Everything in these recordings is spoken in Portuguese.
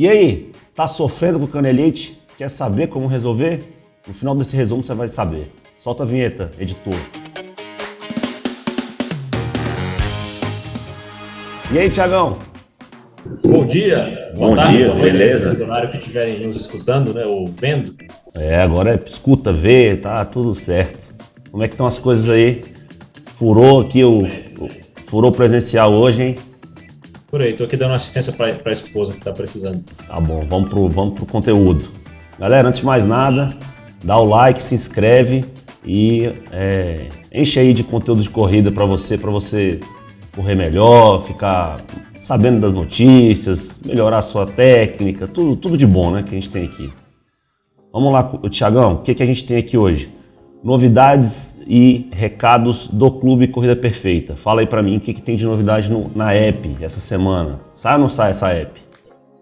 E aí, tá sofrendo com canelite? Quer saber como resolver? No final desse resumo você vai saber. Solta a vinheta, editor. E aí, Tiagão? Bom dia, Bom tarde, dia, boa noite, beleza? No horário que estiverem nos escutando, né, ou vendo. É, agora é escuta, vê, tá tudo certo. Como é que estão as coisas aí? Furou aqui o, o furou presencial hoje, hein? Por aí, tô aqui dando assistência para a esposa que tá precisando. Tá bom, vamos pro, vamos pro conteúdo. Galera, antes de mais nada, dá o like, se inscreve e é, enche aí de conteúdo de corrida para você, para você correr melhor, ficar sabendo das notícias, melhorar a sua técnica, tudo, tudo de bom né, que a gente tem aqui. Vamos lá, Tiagão, o que, que a gente tem aqui hoje? Novidades e recados do Clube Corrida Perfeita. Fala aí pra mim o que, que tem de novidade no, na app essa semana. Sai ou não sai essa app?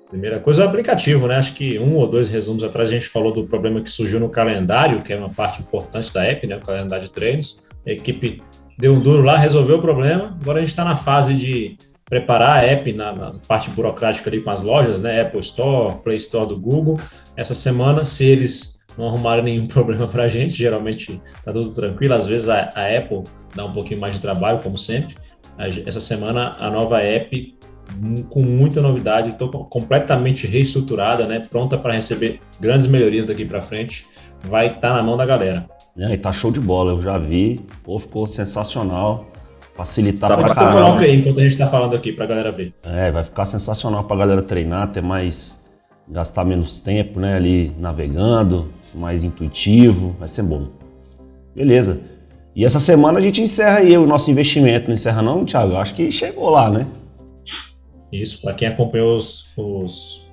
Primeira coisa é o aplicativo, né? Acho que um ou dois resumos atrás a gente falou do problema que surgiu no calendário, que é uma parte importante da app, né? O calendário de treinos. A equipe deu um duro lá, resolveu o problema. Agora a gente está na fase de preparar a app na, na, parte burocrática ali com as lojas, né? Apple Store, Play Store do Google. Essa semana, se eles não arrumaram nenhum problema para a gente, geralmente tá tudo tranquilo. Às vezes a, a, Apple dá um pouquinho mais de trabalho, como sempre. Essa semana a nova app com muita novidade, estou completamente reestruturada, né? Pronta para receber grandes melhorias daqui para frente. Vai estar tá na mão da galera. É, e tá show de bola, eu já vi, pô, ficou sensacional. Facilitar Pode pra caramba. coloca aí enquanto a gente está falando aqui para a galera ver. É, vai ficar sensacional para a galera treinar, ter mais, gastar menos tempo, né, ali navegando, mais intuitivo, vai ser bom. Beleza. E essa semana a gente encerra aí o nosso investimento, não encerra não, Thiago? Eu acho que chegou lá, né? Isso, para quem acompanhou os, os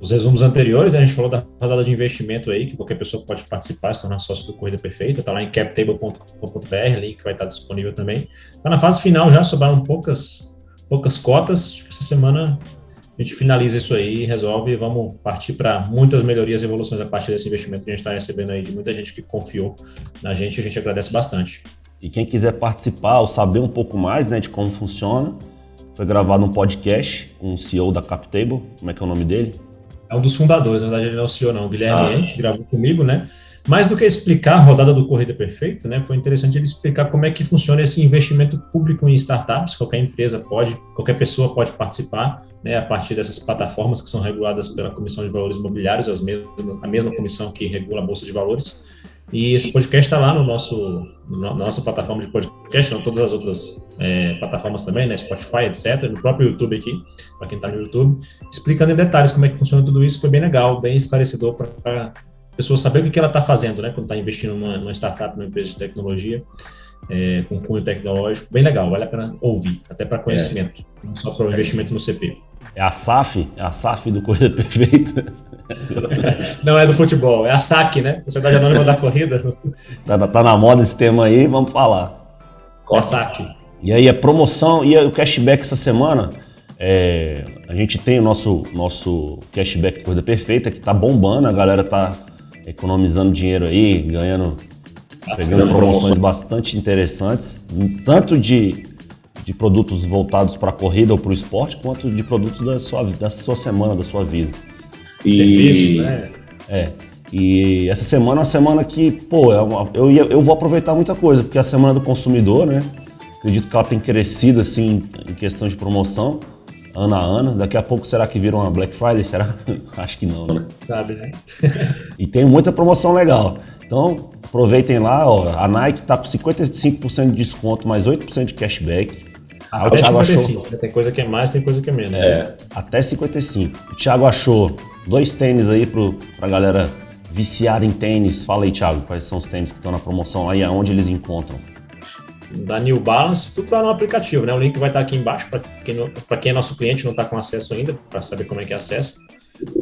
os resumos anteriores, a gente falou da rodada de investimento aí, que qualquer pessoa pode participar, se tornar sócio do Corrida Perfeita, está lá em captable.com.br, link vai estar disponível também. Está na fase final já, sobraram poucas, poucas cotas, acho que essa semana a gente finaliza isso aí, resolve e vamos partir para muitas melhorias e evoluções a partir desse investimento que a gente está recebendo aí de muita gente que confiou na gente, a gente agradece bastante. E quem quiser participar ou saber um pouco mais né, de como funciona, foi gravado um podcast com o CEO da CapTable, como é que é o nome dele? é um dos fundadores, na verdade ele não é o CEO não, o Guilherme, ah. que gravou comigo, né? Mais do que explicar a rodada do Corrida Perfeita, né, foi interessante ele explicar como é que funciona esse investimento público em startups. Qualquer empresa pode, qualquer pessoa pode participar, né, a partir dessas plataformas que são reguladas pela Comissão de Valores Imobiliários, as mesmas, a mesma comissão que regula a Bolsa de Valores. E esse podcast está lá no nosso, na nossa plataforma de podcast, não todas as outras é, plataformas também, né, Spotify, etc., no próprio YouTube aqui, para quem está no YouTube, explicando em detalhes como é que funciona tudo isso. Foi bem legal, bem esclarecedor para pessoa saber o que ela está fazendo, né, quando está investindo numa, numa, startup, numa empresa de tecnologia, é, com cunho tecnológico. Bem legal, vale a pena ouvir, até para conhecimento, é. não só para o investimento no CP. É a SAF, é a SAF do Corrida Perfeita. Não é do futebol, é a SAC, né? Sociedade Anônima da Corrida. Tá, tá, na moda esse tema aí, vamos falar. Qual a SAC? E aí a promoção e o cashback essa semana, é, a gente tem o nosso, nosso cashback Corrida Perfeita, que tá bombando, a galera tá economizando dinheiro aí, ganhando, pegando promoções bastante interessantes, tanto de, de produtos voltados para a corrida ou para o esporte, quanto de produtos da sua, da sua semana, da sua vida. E... Serviços, né? É. E essa semana é uma semana que, pô, é uma, eu, ia, eu vou aproveitar muita coisa, porque é a semana do consumidor, né? Acredito que ela tem crescido, assim, em questão de promoção, ano a ano. Daqui a pouco, será que vira uma Black Friday? Será? Acho que não, né? Sabe, né? e tem muita promoção legal. Então, aproveitem lá, ó. A Nike tá com 55% de desconto, mais 8% de cashback. Até 55. Achou... Tem coisa que é mais, tem coisa que é menos. É, até 55. O Thiago achou dois tênis aí pro, pra galera viciada em tênis. Fala aí, Thiago, quais são os tênis que estão na promoção aí, aonde eles encontram? Da New Balance, tudo lá no aplicativo, né? O link vai estar aqui embaixo para quem, quem é nosso cliente não está com acesso ainda, para saber como é que acessa.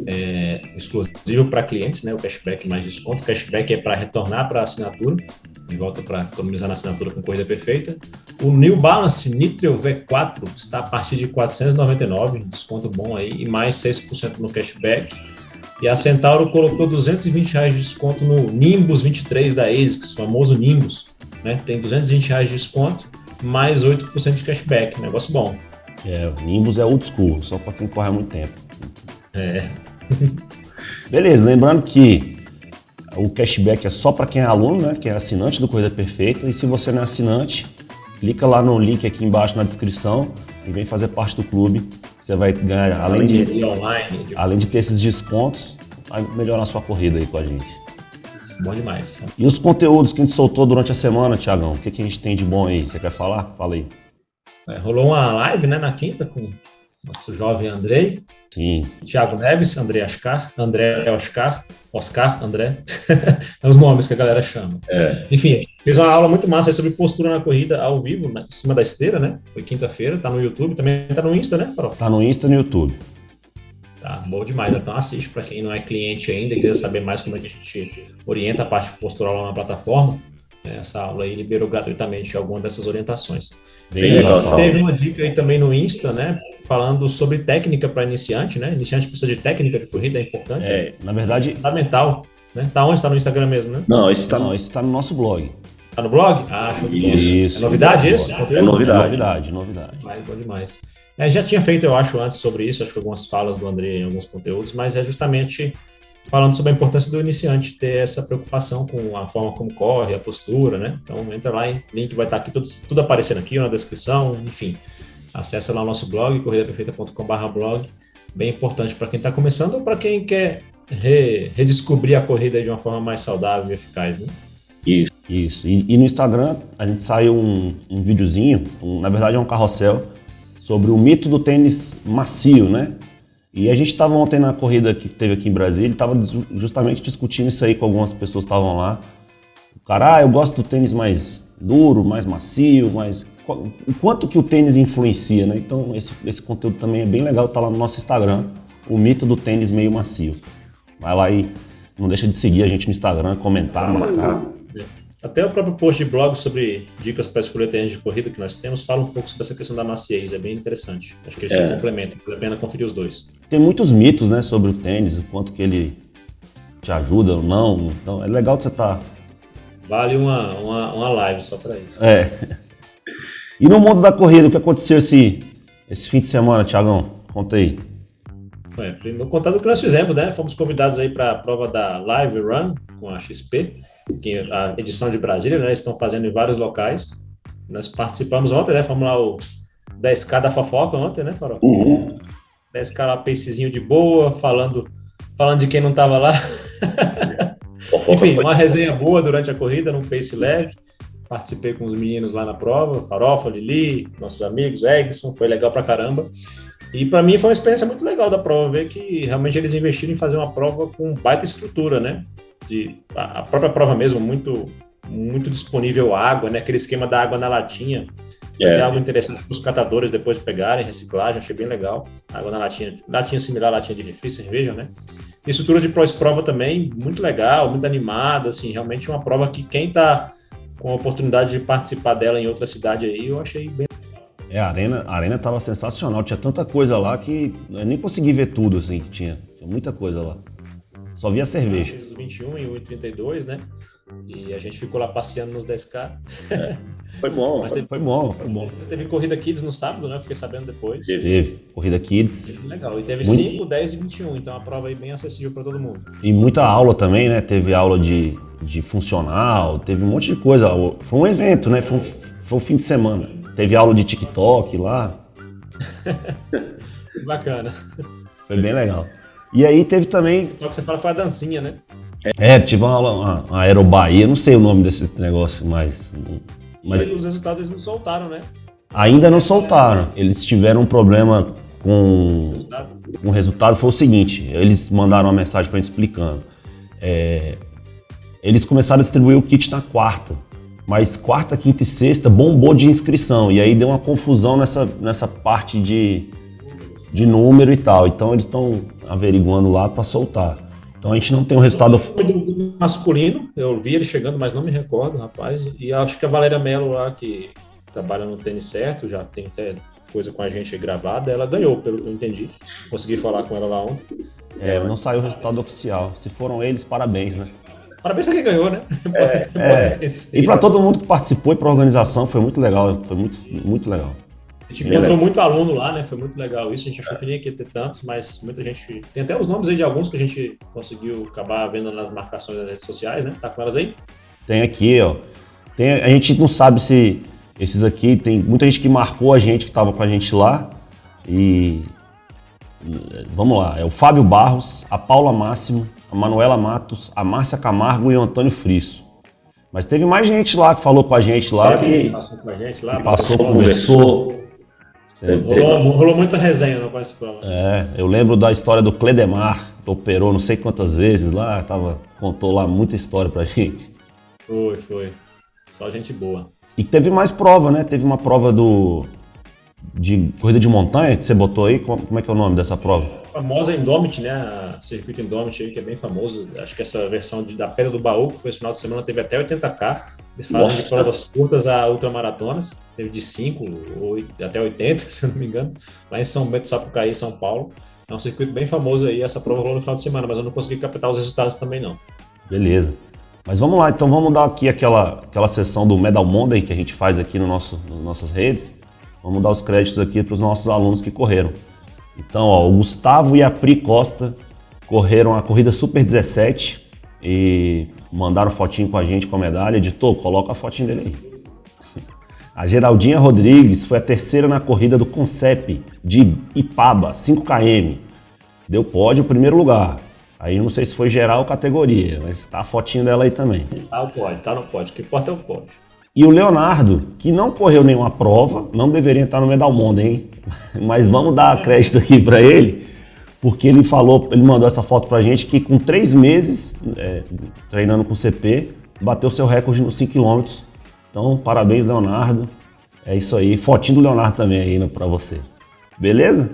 É, exclusivo para clientes, né? O cashback mais desconto. O cashback é para retornar para a assinatura de volta para economizar na assinatura com corrida perfeita. O New Balance Nitro V4 está a partir de 499, desconto bom aí, e mais 6% no cashback. E a Centauro colocou 220 reais de desconto no Nimbus 23 da ASICS, famoso Nimbus. Né? Tem 220 reais de desconto, mais 8% de cashback, negócio bom. É, o Nimbus é old school, só para quem corre há muito tempo. É. Beleza, lembrando que o cashback é só para quem é aluno, né? Quem é assinante do Corrida Perfeita. E se você não é assinante, clica lá no link aqui embaixo na descrição e vem fazer parte do clube. Você vai ganhar, além de, online, além de ter esses descontos, vai melhorar a sua corrida aí com a gente. Bom demais. E os conteúdos que a gente soltou durante a semana, Tiagão? O que, que a gente tem de bom aí? Você quer falar? Fala aí. É, rolou uma live né, na quinta com nosso jovem Andrei. Sim. Tiago Neves, André Oscar, André Oscar, Oscar, André. é os nomes que a galera chama. É. Enfim, fez uma aula muito massa sobre postura na corrida ao vivo, em cima da esteira, né? Foi quinta-feira, tá no YouTube, também tá no Insta, né, Farol? Tá no Insta e no YouTube. Tá, bom demais. Então assiste para quem não é cliente ainda e quiser saber mais como é que a gente orienta a parte postural lá na plataforma. Né? Essa aula aí liberou gratuitamente alguma dessas orientações. Bem e teve uma dica aí também no Insta, né? Falando sobre técnica para iniciante, né? Iniciante precisa de técnica de corrida, é importante. É, na verdade. Fundamental. Né? Tá onde? Tá no Instagram mesmo, né? Não, esse tá, não, esse tá no nosso blog. Tá no blog? Ah, show de bola. Isso. É novidade esse? É novidade. É novidade, novidade. Vai, bom demais. É, já tinha feito, eu acho, antes sobre isso, acho que algumas falas do André em alguns conteúdos, mas é justamente falando sobre a importância do iniciante ter essa preocupação com a forma como corre, a postura, né? Então entra lá, o link vai estar aqui, tudo, tudo aparecendo aqui na descrição, enfim. Acesse lá o nosso blog, corridaperfeita.com.br blog, bem importante para quem está começando ou para quem quer re, redescobrir a corrida de uma forma mais saudável e eficaz, né? Isso. Isso. E, e no Instagram a gente saiu um, um videozinho, um, na verdade é um carrossel, sobre o mito do tênis macio, né? E a gente estava ontem na corrida que teve aqui em Brasília, estava justamente discutindo isso aí com algumas pessoas que estavam lá. O cara, ah, eu gosto do tênis mais duro, mais macio, mais... O quanto que o tênis influencia, né? Então esse, esse conteúdo também é bem legal, tá lá no nosso Instagram, o mito do tênis meio macio. Vai lá e não deixa de seguir a gente no Instagram, comentar, marcar. Até o próprio post de blog sobre dicas para escolher tênis de corrida que nós temos fala um pouco sobre essa questão da maciez, é bem interessante. Acho que eles é. se complementam, vale a pena conferir os dois. Tem muitos mitos né, sobre o tênis, o quanto que ele te ajuda ou não, então é legal que você tá... Vale uma, uma, uma live só para isso. É. E no mundo da corrida, o que aconteceu esse, esse fim de semana, Tiagão? Conta aí. É, primeiro contar do que nós fizemos, né? Fomos convidados aí para a prova da Live Run com a XP que a edição de Brasília, né, estão fazendo em vários locais. Nós participamos ontem, né, fomos lá o 10K da fofoca ontem, né, Farol? Uhum. 10K lá, pacezinho de boa, falando, falando de quem não estava lá. Enfim, uma resenha boa durante a corrida, num pace leve. Participei com os meninos lá na prova, Farofa, Lili, nossos amigos, Egson, foi legal pra caramba. E para mim foi uma experiência muito legal da prova, ver que realmente eles investiram em fazer uma prova com baita estrutura, né? De a própria prova mesmo muito muito disponível água, né? Aquele esquema da água na latinha. É. algo interessante para os catadores depois pegarem, reciclagem, achei bem legal. Água na latinha, latinha similar à latinha de refri, cerveja, né? E estrutura de pós-prova também, muito legal, muito animada, assim, realmente uma prova que quem está com a oportunidade de participar dela em outra cidade aí, eu achei bem é, a arena, a arena tava sensacional, tinha tanta coisa lá que eu nem consegui ver tudo assim que tinha. Tinha muita coisa lá. Só via cerveja. Os 21 e 1,32, né? E a gente ficou lá passeando nos 10K. É, foi bom. Mas teve, foi bom, foi bom. Teve corrida Kids no sábado, né? Fiquei sabendo depois. Teve, corrida Kids. Legal. E teve Muito... 5, 10 e 21, então a prova aí bem acessível para todo mundo. E muita aula também, né? Teve aula de, de funcional, teve um monte de coisa. Foi um evento, né? Foi um, foi um fim de semana. Teve aula de TikTok lá. Bacana. Foi bem legal. E aí teve também. O que você fala foi a dancinha, né? É, tive uma aula, Aerobaía, não sei o nome desse negócio, mas. mas... E os resultados eles não soltaram, né? Ainda não soltaram. Eles tiveram um problema com resultado. o resultado. Foi o seguinte: eles mandaram uma mensagem para gente explicando. É, eles começaram a distribuir o kit na quarta, mas quarta, quinta e sexta bombou de inscrição. E aí deu uma confusão nessa, nessa parte de, de número e tal. Então eles estão averiguando lá para soltar. Então a gente não tem um resultado. Masculino, eu vi ele chegando, mas não me recordo, rapaz. E acho que a Valéria Mello lá, que trabalha no tênis certo, já tem até coisa com a gente gravada, ela ganhou, pelo que eu entendi. Consegui falar com ela lá ontem. É, não saiu o resultado oficial. Se foram eles, parabéns, né? Parabéns pra quem ganhou, né? É, é. E para todo mundo que participou e para a organização, foi muito legal. Foi muito, muito legal. A gente encontrou muito aluno lá, né? Foi muito legal isso. A gente achou que nem ia ter tantos, mas muita gente. Tem até os nomes aí de alguns que a gente conseguiu acabar vendo nas marcações das redes sociais, né? Tá com elas aí? Tem aqui, ó. Tem, a gente não sabe se esses aqui, tem muita gente que marcou a gente, que estava com a gente lá. E. Vamos lá, é o Fábio Barros, a Paula Máximo, a Manuela Matos, a Márcia Camargo e o Antônio Frisso. Mas teve mais gente lá que falou com a gente lá. É, que passou com a gente lá. Passou, conversou. Rolou, rolou, muita resenha no participou. É, eu lembro da história do Cledemar, que operou não sei quantas vezes lá, tava, contou lá muita história pra gente. Foi, foi. Só gente boa. E teve mais prova, né? Teve uma prova do de corrida de montanha que você botou aí. Como é que é o nome dessa prova? A famosa Indomit, né? A circuito Indomit aí, que é bem famoso. Acho que essa versão de, da Pedra do Baú, que foi esse final de semana, teve até 80K. Eles fazem Nossa. de provas curtas a ultramaratonas. Teve de 5 ou até 80, se eu não me engano. Lá em São Bento, Sapucaí, São Paulo. É um circuito bem famoso aí. Essa prova rolou no final de semana, mas eu não consegui captar os resultados também, não. Beleza. Mas vamos lá, então vamos dar aqui aquela, aquela sessão do Medal Monday que a gente faz aqui no nosso, nas nossas redes. Vamos dar os créditos aqui para os nossos alunos que correram. Então, ó, o Gustavo e a Pri Costa correram a corrida Super 17 e mandaram fotinho com a gente com a medalha. Editor, coloca a fotinho dele aí. A Geraldinha Rodrigues foi a terceira na corrida do Concep de Ipaba, 5km. Deu pódio, primeiro lugar. Aí não sei se foi geral ou categoria, mas tá a fotinho dela aí também. Tá o pódio, tá no pódio. O que importa é o pódio. E o Leonardo, que não correu nenhuma prova, não deveria estar no Medal Mundo, hein? Mas vamos dar crédito aqui para ele, porque ele falou, ele mandou essa foto pra gente que com três meses é, treinando com CP, bateu seu recorde nos 5 km. Então, parabéns, Leonardo. É isso aí. Fotinho do Leonardo também aí para você. Beleza?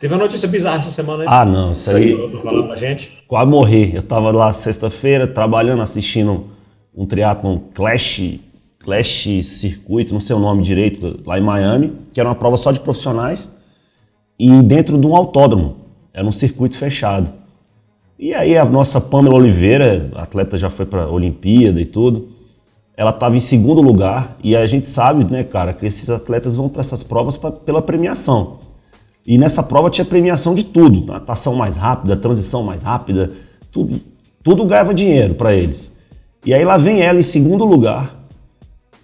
Teve uma notícia bizarra essa semana aí. Ah, não, isso aí. Falando pra gente. Quase morri. Eu tava lá sexta-feira trabalhando, assistindo um triatlon Clash, Clash Circuito, não sei o nome direito, lá em Miami, que era uma prova só de profissionais e dentro de um autódromo. Era um circuito fechado. E aí a nossa Pamela Oliveira, atleta já foi para Olimpíada e tudo, ela estava em segundo lugar e a gente sabe, né, cara, que esses atletas vão para essas provas pra, pela premiação. E nessa prova tinha premiação de tudo, natação mais rápida, transição mais rápida, tudo, tudo ganhava dinheiro para eles. E aí lá vem ela em segundo lugar.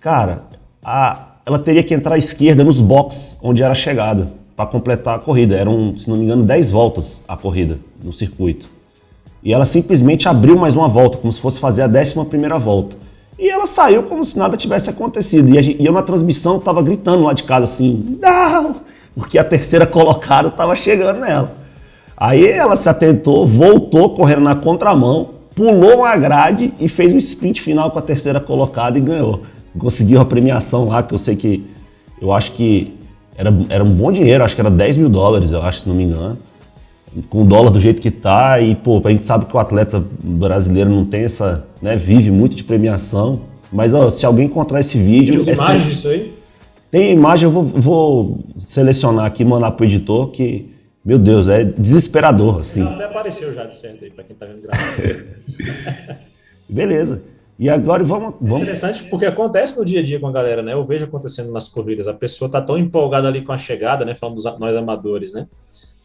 Cara, a, ela teria que entrar à esquerda nos boxes onde era a chegada para completar a corrida. Eram, se não me engano, 10 voltas a corrida no circuito. E ela simplesmente abriu mais uma volta, como se fosse fazer a 11 primeira volta. E ela saiu como se nada tivesse acontecido. E eu na transmissão estava gritando lá de casa assim, não! porque a terceira colocada estava chegando nela. Aí ela se atentou, voltou correndo na contramão, pulou uma grade e fez um sprint final com a terceira colocada e ganhou. Conseguiu a premiação lá, que eu sei que, eu acho que era, era um bom dinheiro, acho que era 10 mil dólares, eu acho, se não me engano. Com o dólar do jeito que tá, e pô, a gente sabe que o atleta brasileiro não tem essa, né, vive muito de premiação. Mas ó, se alguém encontrar esse vídeo. Tem imagens disso aí? Tem imagem, eu vou, vou selecionar aqui, mandar pro editor, que, meu Deus, é desesperador, assim. Até apareceu já de centro aí, pra quem tá vendo gravado. Beleza. E agora vamos, vamos. É interessante porque acontece no dia a dia com a galera, né? Eu vejo acontecendo nas corridas. A pessoa tá tão empolgada ali com a chegada, né? Falando dos nós amadores, né?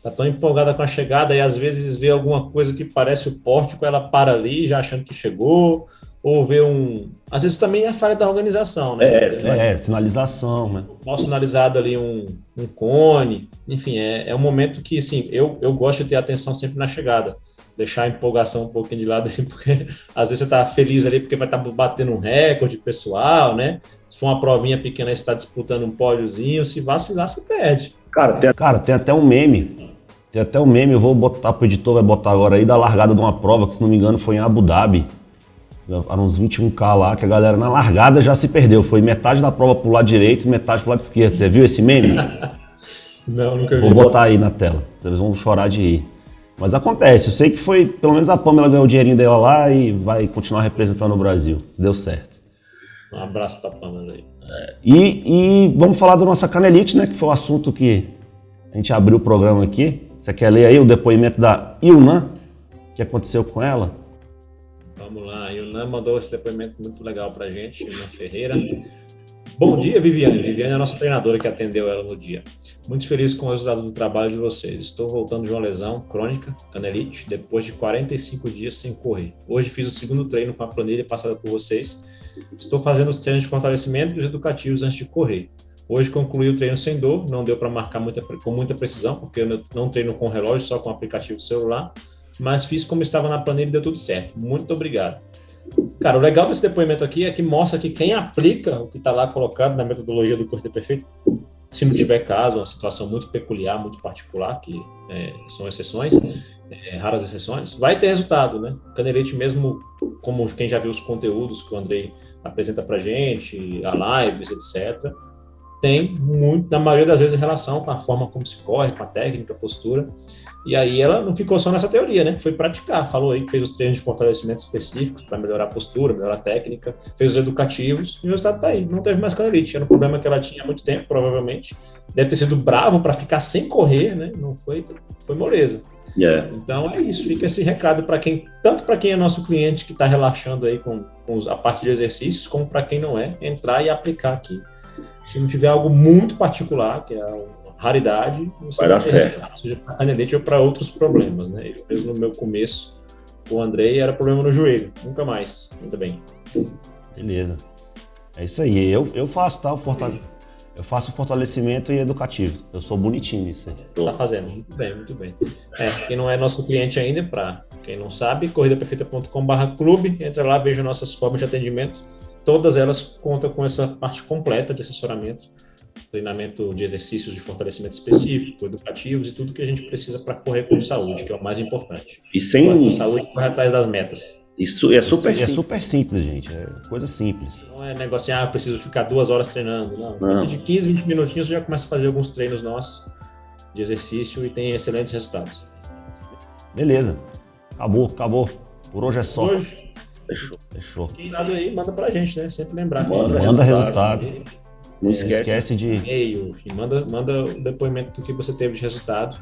Tá tão empolgada com a chegada e às vezes vê alguma coisa que parece o pórtico, ela para ali já achando que chegou, ou ver um. Às vezes também é falha da organização, né? É, é sinalização, né? Mal sinalizado ali um, um cone. Enfim, é, é um momento que, assim, eu, eu gosto de ter atenção sempre na chegada. Deixar a empolgação um pouquinho de lado, porque às vezes você tá feliz ali porque vai estar tá batendo um recorde pessoal, né? Se for uma provinha pequena, você está disputando um pódiozinho, se vacilar, você perde. Cara, tem, cara, tem até um meme. Tem até um meme, eu vou botar pro editor, vai botar agora aí, da largada de uma prova, que se não me engano foi em Abu Dhabi eram uns 21K lá, que a galera na largada já se perdeu. Foi metade da prova pro lado direito e metade pro lado esquerdo. Você viu esse meme? Não, nunca vi. Vou botar aí na tela. Vocês vão chorar de rir. Mas acontece, eu sei que foi, pelo menos a Pamela ganhou o dinheirinho dela lá e vai continuar representando o Brasil. Deu certo. Um abraço pra Pamela aí. É, e, e, vamos falar da nossa canelite, né? Que foi o assunto que a gente abriu o programa aqui. Você quer ler aí o depoimento da Ilna? O que aconteceu com ela? Vamos lá, Yunan mandou esse depoimento muito legal para a gente, Yunan Ferreira. Bom dia, Viviane. Viviane é a nossa treinadora que atendeu ela no dia. Muito feliz com o resultado do trabalho de vocês. Estou voltando de uma lesão crônica, canelite, depois de 45 dias sem correr. Hoje fiz o segundo treino com a planilha passada por vocês. Estou fazendo os treinos de fortalecimento e os educativos antes de correr. Hoje concluí o treino sem dor, não deu para marcar muita, com muita precisão, porque eu não treino com relógio, só com aplicativo celular, mas fiz como estava na planilha e deu tudo certo. Muito obrigado. Cara, o legal desse depoimento aqui é que mostra que quem aplica o que está lá colocado na metodologia do corte perfeito, se não tiver caso, uma situação muito peculiar, muito particular, que é, são exceções, é, raras exceções, vai ter resultado, né? Canelite mesmo, como quem já viu os conteúdos que o Andrei apresenta para gente, a lives, etc., tem muito, na maioria das vezes, relação com a forma como se corre, com a técnica, a postura. E aí ela não ficou só nessa teoria, né? Foi praticar. Falou aí que fez os treinos de fortalecimento específicos para melhorar a postura, melhorar a técnica, fez os educativos e o resultado tá aí. Não teve mais canelite. Era um problema que ela tinha há muito tempo, provavelmente. Deve ter sido bravo para ficar sem correr, né? Não foi, foi moleza. Yeah. Então é isso, fica esse recado para quem, tanto para quem é nosso cliente que está relaxando aí com, com a parte de exercícios, como para quem não é, entrar e aplicar aqui se não tiver algo muito particular, que é uma raridade, você vai dar certo. Seja para canelite ou para outros problemas, né? Eu mesmo no meu começo, o Andrei era problema no joelho, nunca mais, ainda bem. Beleza. É isso aí. Eu, eu faço, tá? O fortale... Eu faço fortalecimento e educativo. Eu sou bonitinho nisso aí. Tá fazendo. Muito bem, muito bem. É, quem não é nosso cliente ainda, para quem não sabe, corridaperfeita.com.br clube, entra lá, veja nossas formas de atendimento todas elas contam com essa parte completa de assessoramento, treinamento de exercícios de fortalecimento específico, educativos e tudo que a gente precisa para correr com saúde, que é o mais importante. E sem com saúde, correr atrás das metas. Isso é super, Isso é super simples, gente. É coisa simples. Não é negócio assim, ah, preciso ficar duas horas treinando. Não. não. de 15, 20 minutinhos você já começa a fazer alguns treinos nossos de exercício e tem excelentes resultados. Beleza. Acabou, acabou. Por hoje é só. Hoje, Fechou. Fechou. Quem dado aí, manda pra gente, né? Sempre lembrar. Manda, manda resultado. Não esquece, esquece de. E-mail, manda, manda o depoimento do que você teve de resultado,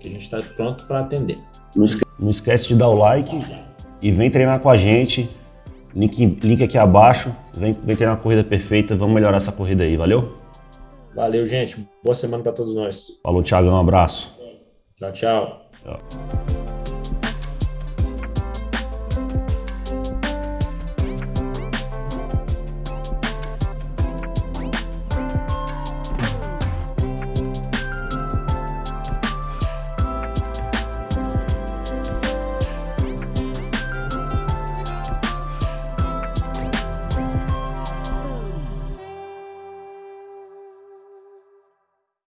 que a gente está pronto para atender. Não esquece. Não esquece de dar o like e vem treinar com a gente. Link, link aqui abaixo. Vem, vem treinar a corrida perfeita. Vamos melhorar essa corrida aí, valeu? Valeu, gente. Boa semana para todos nós. Falou, Thiago. Um abraço. Tchau, tchau. tchau.